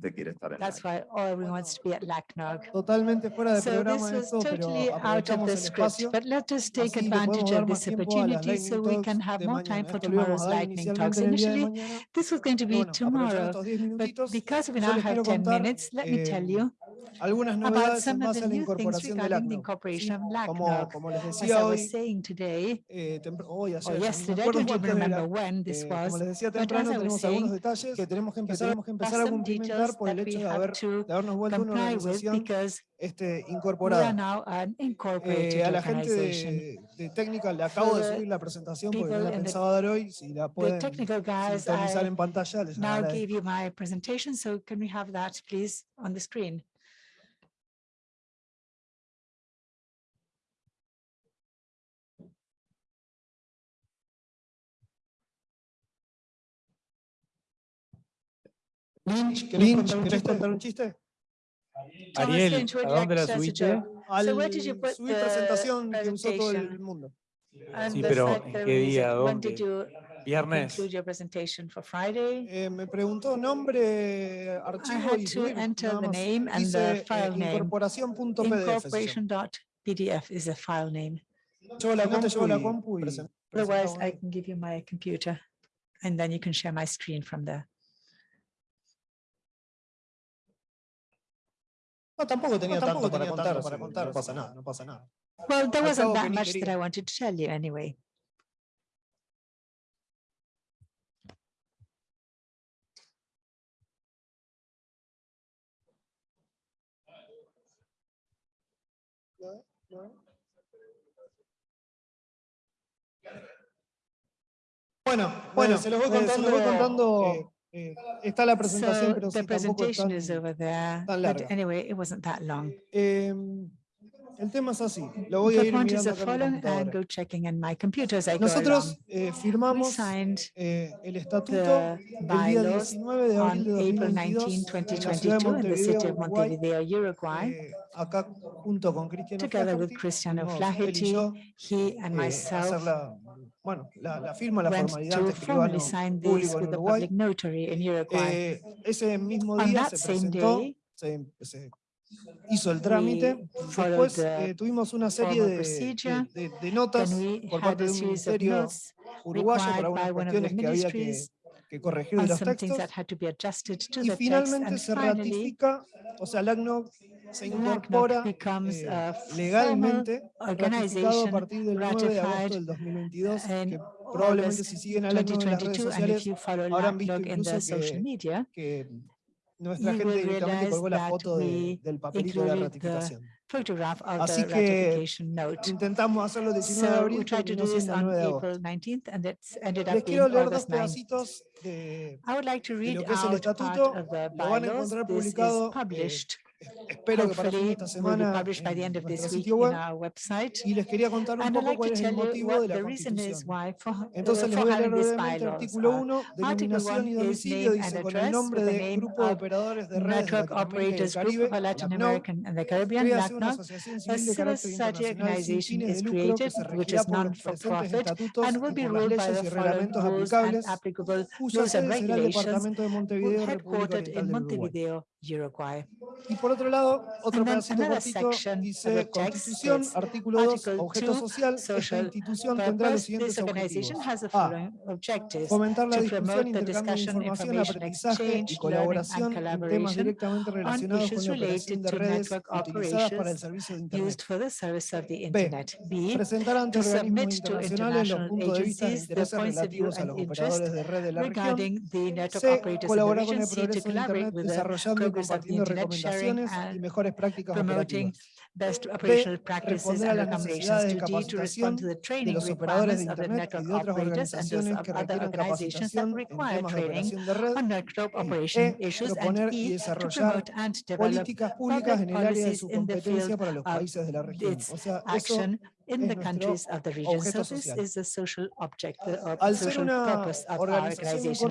gente quiere estar en That's LACNOG. why everyone wants to be at LACNOG. Totalmente fuera de So programa this was totally out of the el script, espacio. but let us take advantage of más this opportunity lightning so we talks can have more time for tomorrow's lightning talks. Initially, mañana, this was going to pero be tomorrow, estos 10 but because we now have quiero 10 contar minutes, let me tell eh, you algunas about some of the new things incorporación de regarding the incorporation of Como, LACNOG. como les As I was saying today, eh, hoy, ayer, yesterday, I don't even remember when this eh, como was, les decía but as I was saying, detalles que tenemos que que empezar, tenemos que have empezar a some cumplimentar por el hecho de, haber, de habernos vuelto una organización este, incorporada. Eh, a la gente de, de técnica le acabo de subir la presentación porque no la pensaba dar hoy. Si la pueden sintonizar en pantalla, les now agradezco. gave you my presentation, so can we have that, please, on the screen? Lynch, ¿querés Lynch, contar un ¿querés chiste? contar un chiste? Ariel, Lynch, ¿a dónde la subiste? Al subir the presentación que usó todo el mundo. Sí, the pero ¿en qué día? said, When did ¿Dónde? you Viernes. conclude your presentation for Friday? Eh, me preguntó nombre, I archivo y to subir. enter nada the más. name and Dice the eh, file name. incorporación.pdf. is a file name. La compu la compu y Otherwise. I can give you my computer and then you can share my screen from there. No, tampoco tenía No, tampoco tanto para tenía contar, tanto para para contar, no contar, pasa nada, no pasa nada. Well, there wasn't that much that. I wanted to tell you anyway. Bueno, bueno, se los voy eh, se los contando. voy contando, eh, eh, está la presentación, So pero the sí, presentation tan, is over there, tan but anyway, it wasn't that long. Eh, el tema es así, lo voy a ir mirando the acá en mi following and computadora. go checking in my computer as I go along. Nosotros eh, firmamos eh, el estatuto el día bylaws 19 de abril de April 2022 19, en la ciudad de 2022 in the city Montevideo, of Uruguay, Montevideo, Uruguay, eh, acá junto con Cristiano together with Flaherty, Cristiano él y Flaherty, yo, he and myself bueno, la, la firma, la formalidad formally escribano público en Uruguay. Eh, ese mismo día se presentó, se, se hizo el trámite. Después eh, tuvimos una serie de, de- de- de notas por parte de un ministerio uruguayo of the cuestiones que había que, que corregir de los textos. Y finalmente se ratifica, o sea, LACNOG se incorpora eh, formal legalmente ratificado a partir del 9 de agosto del 2022, in que probablemente si siguen a LACNOG en las redes 2022. And if sociales habrán visto incluso que, media, que nuestra gente directamente colgó la foto de- del papelito de la ratificación. Así the que. Intentamos hacerlo el 19 de So we abril, tried to terminó do this siendo el on 9 de agosto. April 19th and it's ended Les up being quiero leer dos August 9th. pedacitos de, I would like to de read lo que es el estatuto. of the Lo van a encontrar publicado, eh, published. Espero que para esta will be semana published by the end en of this nuestro week sitio in web. our website. Y les quería contar un poco like cuál es el motivo de la Constitución. uh, Entonces les voy a leer brevemente artículo are 1, Article denominación y 1 is domicilio, dice con el nombre de Grupo de Operadores de Redes de Latinoamérica y el asociación A civil de carácter society internacional sin organization fines de lucro que se regirá por los presentes estatutos and y will be por las ruled by leyes the y reglamentos aplicables, cuya sede será el Departamento de Montevideo, República headquartered Oriental in del Uruguay. Montevideo, Uruguay. Y por otro lado, otro pedacito cortito dice Constitución, artículo 2, Article objeto 2, social, esta institución tendrá los siguientes objetivos. A. Fomentar la discusión, intercambio de información, aprendizaje y colaboración en temas directamente on relacionados con la operación related de redes utilizadas para el servicio de Internet. used for the service of the B. internet. Presentar ante organismos internacionales los puntos de vista e the intereses relativos a los operadores de red de la región. regarding the network C. operators in the Colaborar con region. el C, to best operational practices and recommendations. To D, to respond to the training requirements of the network operators and those of other organizations that require training on network operation issues, and E, to promote and develop public policies in the field of its action in the countries of the region. So this is the social object, the uh, social purpose of our organization.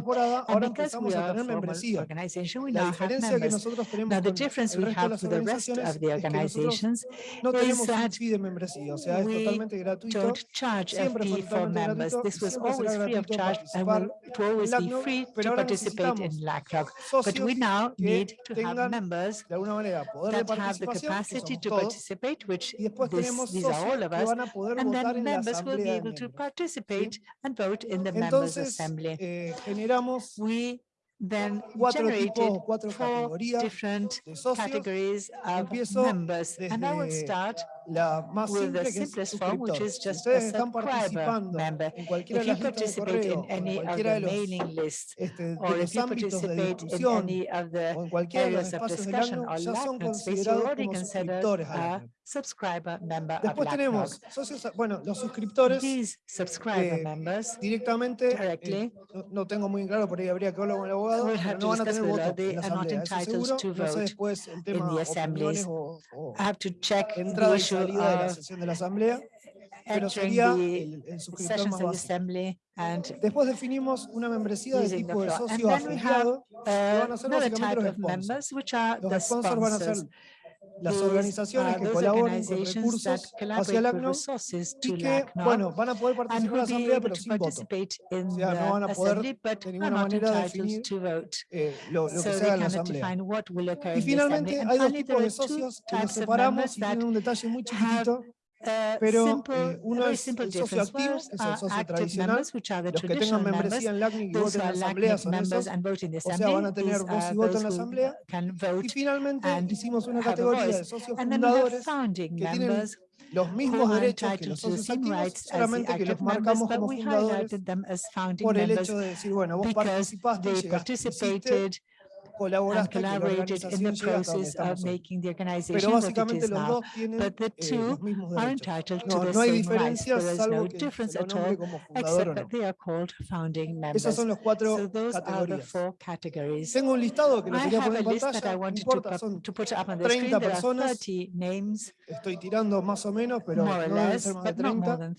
And because we are a formal organization, we now have members. Now the difference we have with the rest of the organizations reasons no is that fee de membresía, o sea, es totalmente gratuito. don't charge a fee for members. This was always free of charge and will always be free to participate in BlackRock. But we now need to have members that have the capacity to participate, which this, these are all of us, and then members will be able to participate and vote in the Members' Assembly. we then generated four different categories of members. And I will start la más with the que simplest es form, which is just a member. en if de las listas de correo, este, en cualquiera de los, list, este, de los ámbitos discusión o en de los espacios del ACNUR, ya subscriber member Después of tenemos socios, bueno, los suscriptores eh, members, directamente, eh, no, tengo muy claro, habría que hablar con abogado, no van a tener la asamblea, después el tema salida de la sesión de la Asamblea, pero sería el, el suscriptor más básico. Después definimos una membresía de tipo de socio afiliado, los sponsors. Van a ser las organizaciones que colaboran con recursos hacia el ACNO y que, bueno, van a poder participar en la asamblea, pero sin voto. O sea, no van a poder de ninguna manera definir eh, lo, lo, que se haga en la asamblea. Y finalmente hay dos tipos de socios que nos separamos y tienen un detalle muy chiquitito pero eh, uno es el socio activo, es el socio tradicional, los que tengan membresía en LACNIC y voten en la asamblea son esos, o sea, van a tener voz y voto en la asamblea. Y finalmente hicimos una categoría de socios fundadores que tienen los mismos derechos que los socios activos, solamente que los marcamos como fundadores por el hecho de decir, bueno, vos participaste, llegaste, colaboraste con la organización Pero básicamente los dos tienen eh, los mismos derechos. No, no hay diferencias salvo que se nombre como fundador o no. Esos son los cuatro categorías. Tengo un listado que lo quería poner en importa, son 30 personas, estoy tirando más o menos, pero no más de 30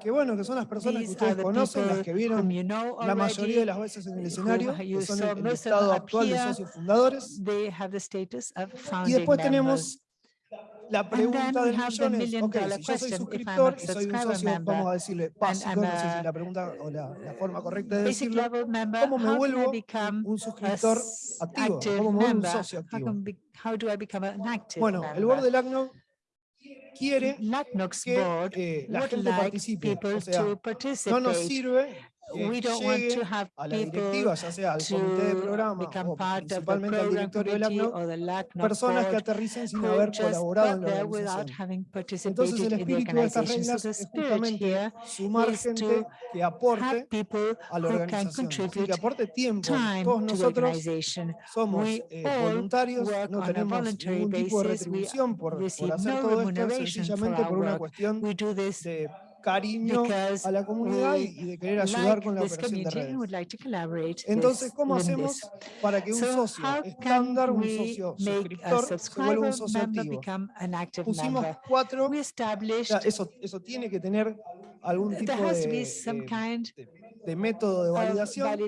que bueno, que son las personas que ustedes conocen, las que vieron you know already, la mayoría de las veces en el escenario, que son el, el estado actual here, de socios fundadores. Y después tenemos la pregunta del millón es, ok, si yo soy suscriptor y soy un socio, member, vamos a decirle básico, no sé si la pregunta o la, la forma correcta de decirlo, member, ¿cómo me vuelvo un suscriptor activo? ¿Cómo me vuelvo un socio activo? How do I an active bueno, el board del ACNO quiere Board would like. People to participate. no nos sirve we don't want to have a las directivas, ya sea al comité de programa o principalmente al directorio del ACNOC, personas que aterricen sin haber colaborado en. Entonces el espíritu es que aporte a somos eh, voluntarios, no tenemos por, por una cuestión de cariño a la comunidad y de querer ayudar like con la operación de redes. Like Entonces, ¿cómo hacemos this? para que un so socio estándar, un socio suscriptor, se vuelva un socio activo? Pusimos cuatro, eso, eso tiene que tener algún tipo de de método de validación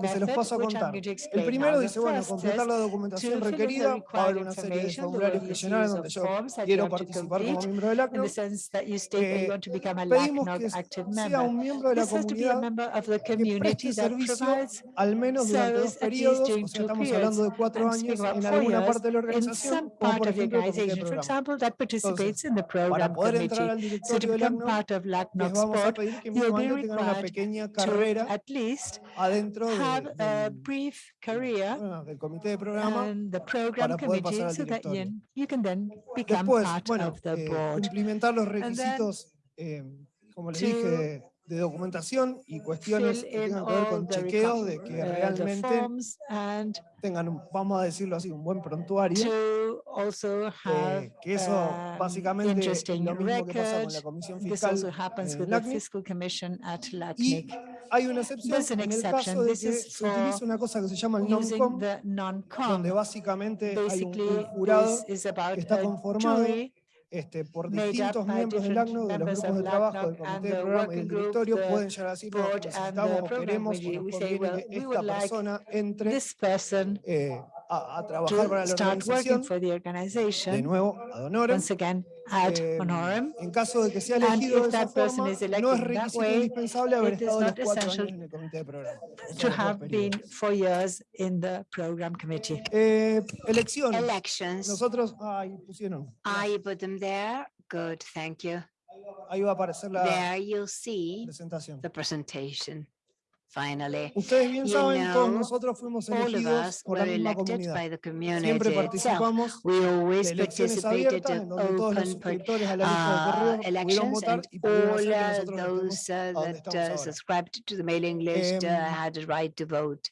que se los paso a contar. El primero dice, bueno, completar la documentación requerida, va a haber una serie de formularios que llenar donde yo quiero participar como miembro del eh, ACNOC. Pedimos que sea un miembro de la comunidad al menos durante dos o estamos hablando de cuatro años en alguna parte de la organización, por ejemplo una pequeña at least adentro have a brief career bueno, del comité de programa the program para poder committee, pasar so that you, can then become Después, part bueno, of the eh, board. los requisitos, eh, como les dije, de, de documentación y cuestiones que tengan que ver con chequeos de que uh, realmente tengan, vamos a decirlo así, un buen prontuario. Eh, que eso um, básicamente es lo mismo que pasa con la Comisión Fiscal, hay una excepción en el caso de que se utiliza una cosa que se llama el non-com. donde básicamente hay un, un jurado about está conformado este, por distintos miembros del ACNUR, de los grupos de trabajo, del comité de programa y del directorio, pueden llegar a decir, necesitamos o queremos o nos conviene que esta persona entre eh, a, a trabajar para to la start working organización, for the de organization, nuevo, ad honorem, once again, ad eh, honorem. en caso de que sea And elegido de esa that person forma, is no elected es requisito way, indispensable haber it is estado los not cuatro essential años en el comité de programa. to have been periodos. four years in the program committee. Eh, elecciones. Elections, Nosotros, ahí pusieron. I put them there. Good, thank you. Ahí va a aparecer la There you'll see presentación. the presentation. Finally, Ustedes bien You saben, todos know, nosotros fuimos all of elegidos us por la were misma elected comunidad. by the community Siempre participamos We de always elecciones participated abiertas en in donde todos los suscriptores a la lista de uh, correo pudieron elections votar and y pudieron all hacer que uh, nosotros estemos those uh, donde that estamos ahora. subscribed to the mailing list uh, had a right to vote.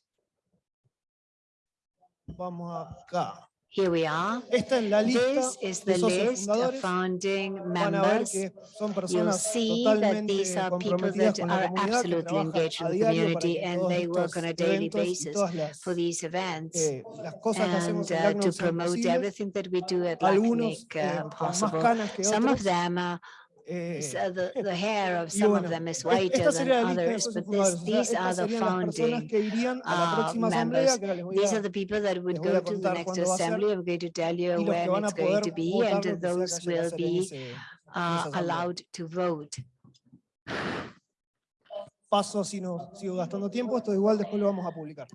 Vamos acá. Here we are. Esta es la lista This is de the socios list of fundadores. founding Van a ver members. que son You'll personas see that totalmente these are people comprometidas that con la are comunidad, que absolutely trabajan engaged a with the diario para community que and todos they work estos on a daily eventos y basis todas las, for these events eh, las cosas que hacemos and en uh, LACNUR to sean promote posibles. everything that we do at Algunos LACNIC eh, uh, con más possible. canas que Some of otros. them, uh, eh, s- uh, the, the hair of y some bueno, of them is es- whiter esta than sería la lista de others, socios but fundadores. this, O sea, these are estas the serían las personas founding que irían a la uh, próxima asamblea, members. que ahora les voy These a are the people that would les voy a go to the contar next cuándo va a ser, assembly. I'm going to tell y you los que when van a it's going poder to be votar and lo que sea que those haya que will hacer en be ese- en esa uh, asamblea. allowed to vote. Paso si no sigo gastando tiempo, esto igual después lo vamos a publicar.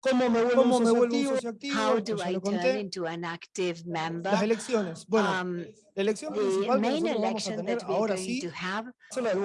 ¿Cómo me vuelvo ¿Cómo un me socio activo? How do I turn into an active member? Las elecciones. Bueno, Um, la elección The principal que vamos a election tener ahora going sí to have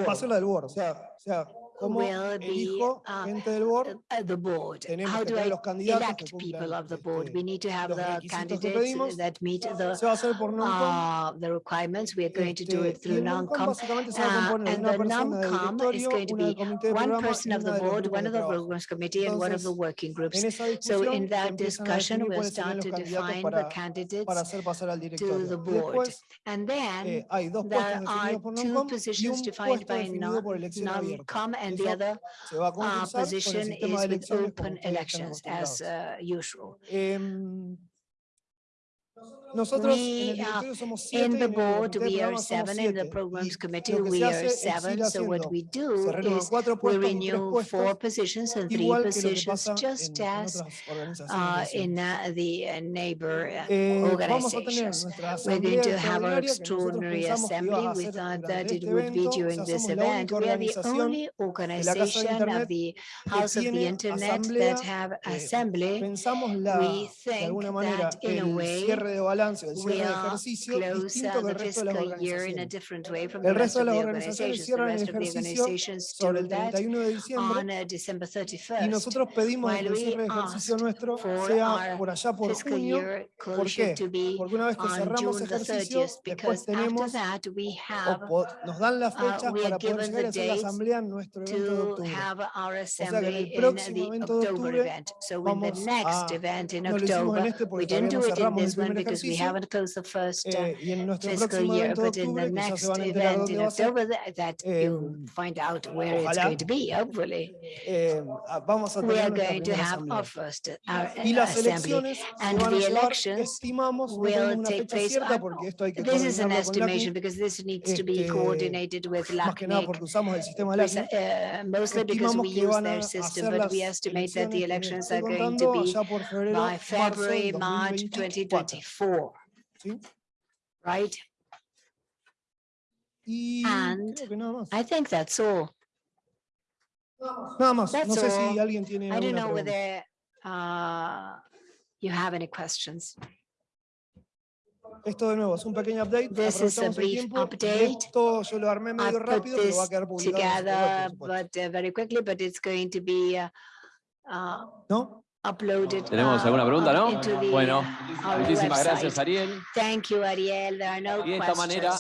va a ser la del board. O sea, o sea cómo will be, elijo uh, gente del board. uh, the board. Tenemos How que do tener I los candidatos que elect cumplan, people of the board? este, We need to have los the requisitos que candidates pedimos. that meet the Se va a hacer por non-com. uh, the requirements. We are going to do este, it y through el non-com non-com. básicamente se va a uh, componer de and una the persona del non-com is directorio, going to una del be comité de one programa person y of una the de los board, grupos one de of the trabajo. programs committee, and one of the Entonces, working groups. En esa So discusión in se that empiezan a discussion, definir we'll cuáles serían start los to candidatos define the para, candidates para hacer pasar al to directorio. the board. Después, And then eh, hay dos there puestos are definidos por two non-com y positions un defined puesto by definido por elección abierta. non-com and the Eso other se va a uh, concursar con el position sistema is de with elecciones como open ustedes están elections as acostumbrados. uh, usual. Nosotros we, uh, in the board, we are seven, in the programs committee, we are seven. So what we do is we renew four positions and three positions, just as uh, in uh, the neighbor uh, organizations. We're going to have our extraordinary assembly. We thought that it would be during this event. We are the only organization of the House of the Internet that have assembly. We think that in a way cierre de balance, el cierre de ejercicio close distinto que the el resto de las fiscal year in a organizaciones. different way from the El rest resto de of las the organizaciones cierran el ejercicio sobre el that 31 de diciembre uh, y 31st. nosotros pedimos que el cierre de ejercicio nuestro sea por allá por junio. ¿Por qué? Porque una vez que cerramos ejercicio, 30th, después because after tenemos o nos dan las uh, fechas para poder llegar a hacer la asamblea en nuestro evento de to octubre. have our que en assembly el in próximo the evento de October octubre event. So in the vamos next a- event in no lo hicimos en October, este we porque didn't todavía do no it in cerramos el this one primer because we ejercicio. haven't closed the first uh, eh, y en nuestro fiscal próximo year, evento de but in the octubre, que ya next se van a enterar event dónde in va a ser, October, that- that you'll Em, find out where it's ojalá. going to be, hopefully. eh, ah, vamos a We tener are nuestra going to primera have asamblea. our first uh, our, Y uh, las assembly. elecciones se And van a the llevar, elections estimamos, no will tenemos una take fecha place cierta on- porque esto hay que This is an coordinarlo con estimation LACNIC, because this needs to be este, coordinated with más que nada LACNIC. porque usamos el sistema de Preci- LACNIC. uh, Mostly because Estimamos we que use van a their system, hacer but las we estimate that elecciones the que les elections estoy are going contando to be allá por febrero, by marzo February, del March 2024. 2024, ¿sí? right? And creo que nada más. I think that's all. Nada más. No that's sé all. si alguien tiene I don't know pregunta. whether uh, you have any questions. Esto de nuevo es un pequeño update. This is a brief update. Esto yo lo armé I medio put rápido, pero va a quedar publicado. en web, together, but uh, very quickly, but it's going to be uh, uh, ¿No? ¿Tenemos alguna pregunta, up no? Bueno, muchísimas gracias. Ariel. Thank you, Ariel. There are no Y de esta manera